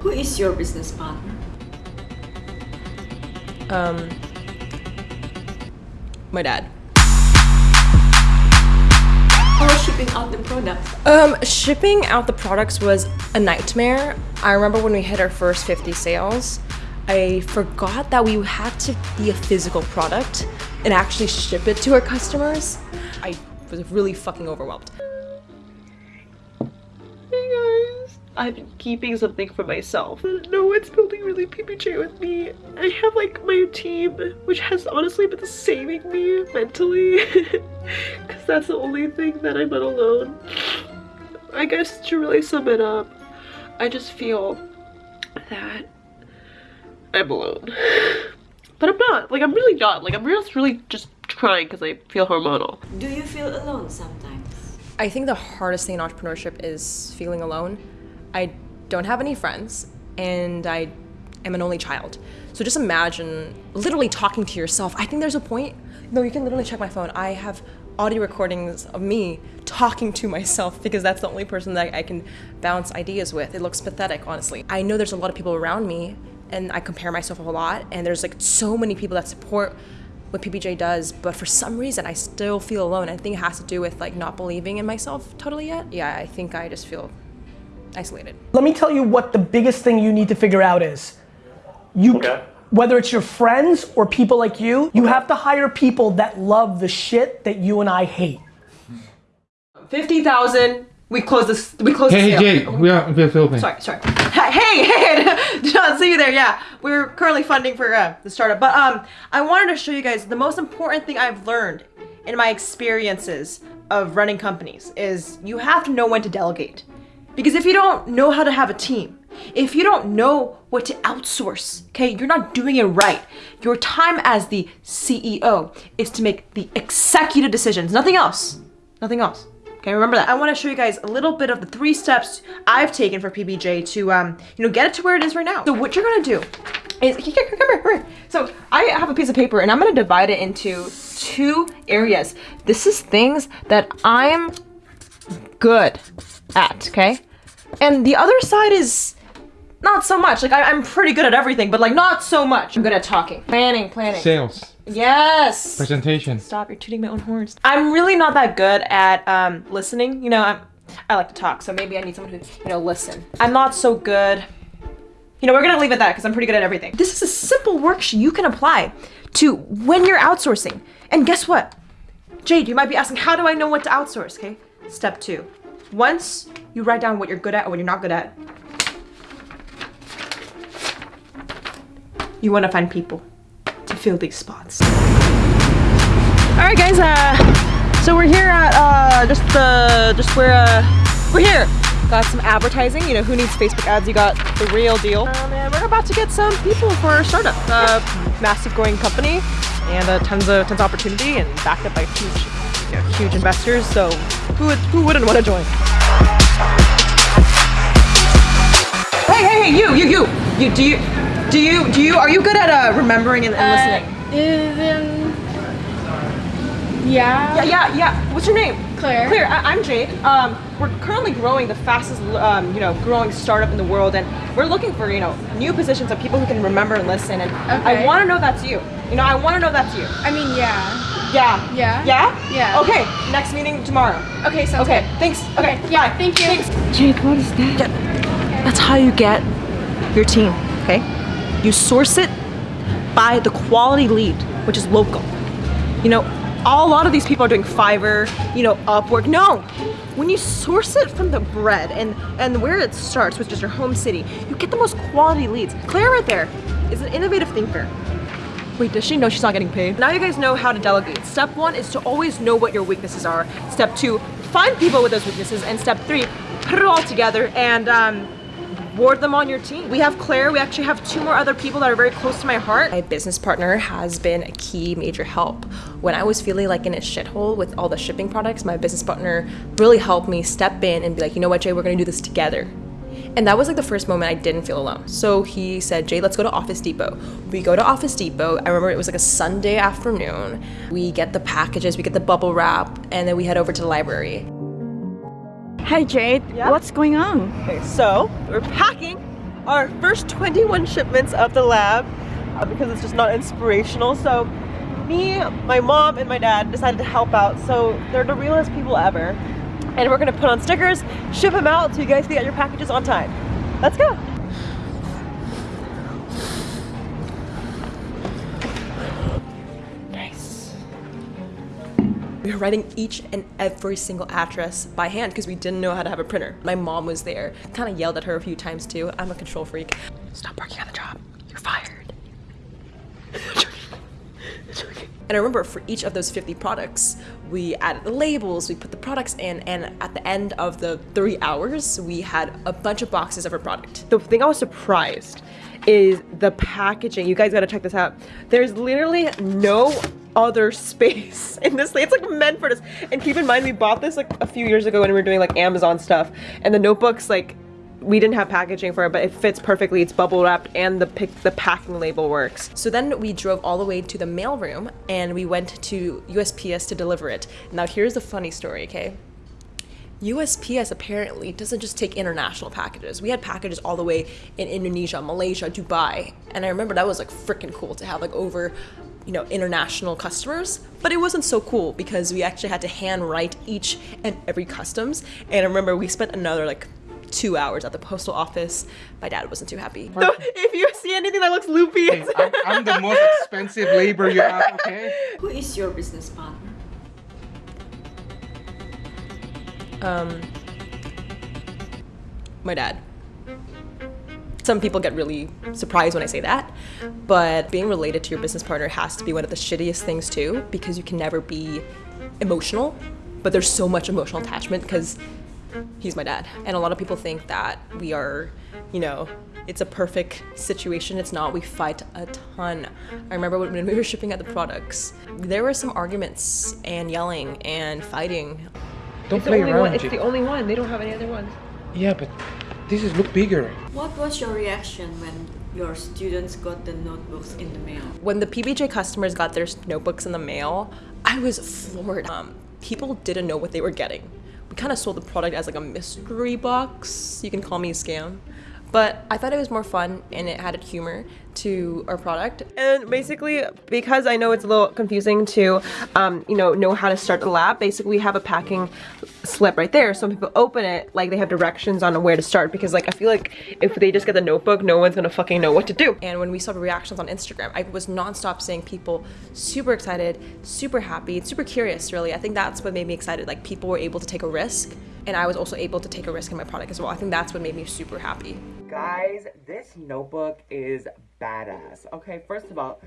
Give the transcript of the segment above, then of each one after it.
Who is your business partner? Um, my dad. How was shipping out the product? Um, shipping out the products was a nightmare. I remember when we hit our first 50 sales, I forgot that we had to be a physical product and actually ship it to our customers. I was really fucking overwhelmed. I've been keeping something for myself. No one's building really PBJ with me. I have like my team, which has honestly been saving me mentally. Because that's the only thing that I'm not alone. I guess to really sum it up, I just feel that I'm alone. But I'm not. Like, I'm really not. Like, I'm just really just crying because I feel hormonal. Do you feel alone sometimes? I think the hardest thing in entrepreneurship is feeling alone. I don't have any friends and I am an only child. So just imagine literally talking to yourself. I think there's a point, no, you can literally check my phone. I have audio recordings of me talking to myself because that's the only person that I can bounce ideas with. It looks pathetic, honestly. I know there's a lot of people around me and I compare myself a lot and there's like so many people that support what PBJ does, but for some reason I still feel alone. I think it has to do with like not believing in myself totally yet. Yeah, I think I just feel isolated. Let me tell you what the biggest thing you need to figure out is. You Okay. whether it's your friends or people like you, you have to hire people that love the shit that you and I hate. 50,000. We close this. We close Hey, the hey, sale. Jay, we are we're filming. Sorry, sorry. Hey, hey, did not see you there. Yeah, we're currently funding for uh, the startup, but um, I wanted to show you guys the most important thing I've learned in my experiences of running companies is you have to know when to delegate, because if you don't know how to have a team, if you don't know what to outsource, okay, you're not doing it right. Your time as the CEO is to make the executive decisions, nothing else, nothing else. Okay, remember that. I want to show you guys a little bit of the three steps I've taken for PBJ to, um, you know, get it to where it is right now. So what you're gonna do is, here, come here, here. So I have a piece of paper and I'm gonna divide it into two areas. This is things that I'm good at, okay? And the other side is not so much. Like I, I'm pretty good at everything, but like not so much. I'm good at talking, planning, planning. Sales, Yes. presentation. Stop, you're tooting my own horns. I'm really not that good at um, listening. You know, I'm, I like to talk, so maybe I need someone who, you know, listen. I'm not so good. You know, we're gonna leave it at that because I'm pretty good at everything. This is a simple worksheet you can apply to when you're outsourcing. And guess what? Jade, you might be asking, how do I know what to outsource? Okay, step two. Once you write down what you're good at or what you're not good at, you wanna find people to fill these spots. All right, guys. Uh, so we're here at uh, just the just where uh, we're here. Got some advertising. You know, who needs Facebook ads? You got the real deal. Um, and we're about to get some people for our startup. Uh, massive growing company, and uh, tons of tons of opportunity, and backed up by huge, you know, huge investors. So who would who wouldn't want to join? Hey, hey, hey, you, you, you, you. Do you do you do you are you good at uh, remembering and, and listening? Is um yeah. Yeah, yeah, yeah. What's your name? Claire. Claire. I- I'm Jade. Um, we're currently growing the fastest, um, you know, growing startup in the world, and we're looking for, you know, new positions of people who can remember and listen. And I want to know that's you. You know, I want to know that's you. I mean yeah. Yeah. Yeah? Yeah. Yeah. Okay. Next meeting tomorrow. Okay, sounds Okay. good. Thanks. Okay. Yeah, bye. thank you. Thanks. Jade, what is that? That's how you get your team. Okay. You source it by the quality lead, which is local. You know, a lot of these people are doing Fiverr, you know, Upwork. No, when you source it from the bread and and where it starts, which is your home city, you get the most quality leads. Claire right there is an innovative thinker. Wait, does she know she's not getting paid? Now you guys know how to delegate. Step one is to always know what your weaknesses are. Step two, find people with those weaknesses. And step three, put it all together and um, board them on your team. We have Claire, we actually have two more other people that are very close to my heart. My business partner has been a key major help. When I was feeling like in a shithole with all the shipping products, my business partner really helped me step in and be like, you know what, Jay, we're gonna do this together. And that was like the first moment I didn't feel alone. So he said, Jay, let's go to Office Depot. We go to Office Depot. I remember it was like a Sunday afternoon. We get the packages, we get the bubble wrap, and then we head over to the library. Hey Jade, Yeah? what's going on? Okay, so we're packing our first 21 shipments of the lab uh, because it's just not inspirational. So me, my mom, and my dad decided to help out. So they're the realest people ever. And we're gonna put on stickers, ship them out so you guys can get your packages on time. Let's go. Nice. We were writing each and every single address by hand because we didn't know how to have a printer. My mom was there, kind of yelled at her a few times too. I'm a control freak. Stop working on the job. You're fired. And I remember for each of those 50 products, we added the labels, we put the products in, and at the end of the three hours, we had a bunch of boxes of our product. The thing I was surprised is the packaging. You guys gotta check this out. There's literally no other space in this thing. It's like meant for this. And keep in mind, we bought this like a few years ago when we were doing like Amazon stuff. And the notebooks, like, we didn't have packaging for it, but it fits perfectly. It's bubble wrapped and the pic the packing label works. So then we drove all the way to the mailroom and we went to USPS to deliver it. Now here's the funny story, okay? USPS apparently doesn't just take international packages. We had packages all the way in Indonesia, Malaysia, Dubai. And I remember that was like freaking cool to have like over, you know, international customers. But it wasn't so cool because we actually had to hand write each and every customs. And I remember we spent another like two hours at the postal office. My dad wasn't too happy. So if you see anything that looks loopy, Hey, I'm, I'm the most expensive labor you have, okay? Who is your business partner? Um, my dad. Some people get really surprised when I say that, but being related to your business partner has to be one of the shittiest things too, because you can never be emotional, but there's so much emotional attachment because he's my dad. And a lot of people think that we are, you know, it's a perfect situation. It's not. We fight a ton. I remember when we were shipping out the products, there were some arguments and yelling and fighting. Don't it's the play only around. one. It's Jake. the only one. They don't have any other ones. Yeah, but this is look bigger. What was your reaction when your students got the notebooks in the mail? when the PBJ customers got their notebooks in the mail, I was floored. Um, people didn't know what they were getting. We kind of sold the product as like a mystery box. You can call me a scam. But I thought it was more fun and it added humor to our product. And basically, because I know it's a little confusing to, um, you know, know how to start the lab, basically we have a packing slip right there. So when people open it, like they have directions on where to start. Because like I feel like if they just get the notebook, no one's gonna fucking know what to do. And when we saw the reactions on Instagram, I was nonstop seeing people super excited, super happy, super curious, really. I think that's what made me excited. Like people were able to take a risk, and I was also able to take a risk in my product as well. I think that's what made me super happy. Guys, this notebook is badass. Okay, first of all,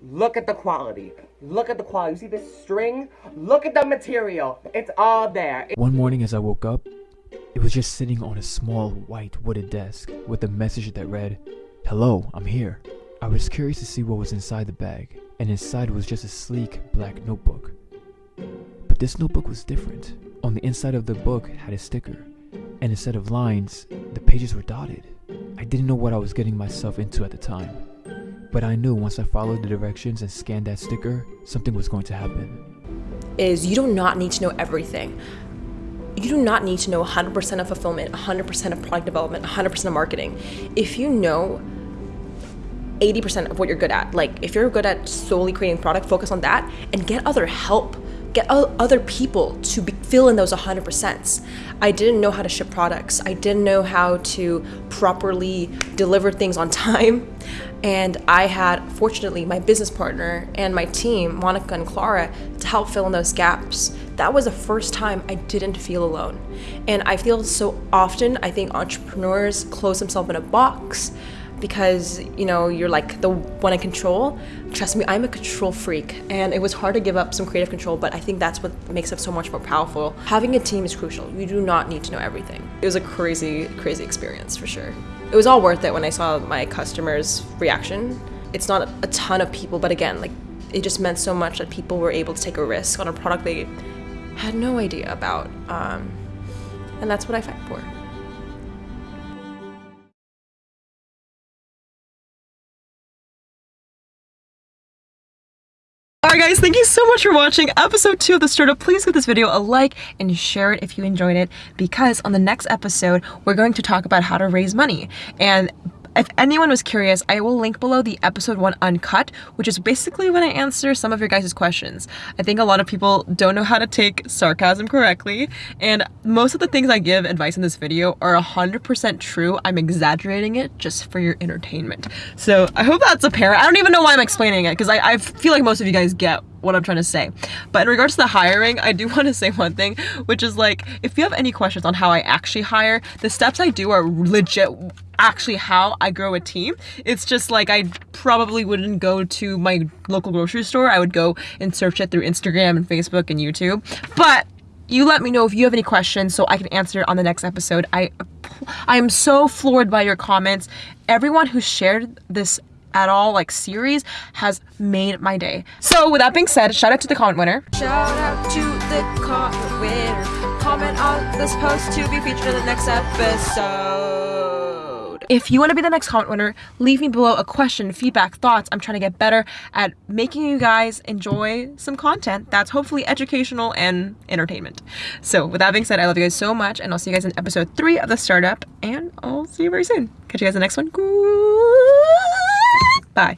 look at the quality. Look at the quality. You see this string? Look at the material. It's all there. One morning as I woke up, it was just sitting on a small white wooden desk with a message that read, Hello, I'm here. I was curious to see what was inside the bag, and inside was just a sleek black notebook. But this notebook was different. On the inside of the book had a sticker, and instead of lines, the pages were dotted. I didn't know what I was getting myself into at the time, but I knew once I followed the directions and scanned that sticker, something was going to happen. is you do not need to know everything. You do not need to know 100% of fulfillment, 100% of product development, 100% of marketing. If you know 80% of what you're good at, like if you're good at solely creating product, focus on that and get other help. Get other people to be, fill in those 100%. I didn't know how to ship products. I didn't know how to properly deliver things on time. And I had, fortunately, my business partner and my team, Monica and Clara, to help fill in those gaps. That was the first time I didn't feel alone. And I feel so often, I think entrepreneurs close themselves in a box because, you know, you're like the one in control. Trust me, I'm a control freak. And it was hard to give up some creative control, but I think that's what makes it so much more powerful. Having a team is crucial. You do not need to know everything. It was a crazy, crazy experience for sure it was all worth it when I saw my customers' reaction. It's not a ton of people, but again, like it just meant so much that people were able to take a risk on a product they had no idea about, um, and that's what I fight for. Alright guys, thank you so much for watching episode 2 of the startup. Please give this video a like and share it if you enjoyed it because on the next episode we're going to talk about how to raise money. And if anyone was curious, I will link below the episode one uncut, which is basically when I answer some of your guys' questions. I think a lot of people don't know how to take sarcasm correctly, and most of the things I give advice in this video are 100% true. I'm exaggerating it just for your entertainment. So I hope that's apparent. I don't even know why I'm explaining it because I, I feel like most of you guys get what I'm trying to say. But in regards to the hiring, I do want to say one thing, which is like, if you have any questions on how I actually hire, the steps I do are legit actually how I grow a team. It's just like I probably wouldn't go to my local grocery store. I would go and search it through Instagram and Facebook and YouTube. But you let me know if you have any questions so I can answer it on the next episode. I I am so floored by your comments. Everyone who shared this at all like series has made my day. So with that being said, shout out to the comment winner. Shout out to the comment winner. Comment on this post to be featured in the next episode. If you want to be the next comment winner, leave me below a question, feedback, thoughts. I'm trying to get better at making you guys enjoy some content that's hopefully educational and entertainment. So with that being said, I love you guys so much and I'll see you guys in episode three of the startup and I'll see you very soon. Catch you guys in the next one. Bye.